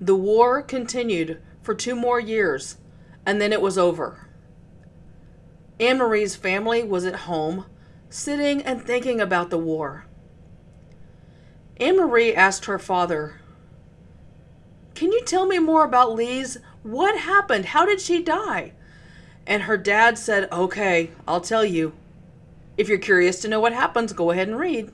The war continued for two more years, and then it was over. Annemarie's family was at home, sitting and thinking about the war. Anne Marie asked her father, Can you tell me more about Lise? What happened? How did she die? And her dad said, Okay, I'll tell you. If you're curious to know what happens, go ahead and read.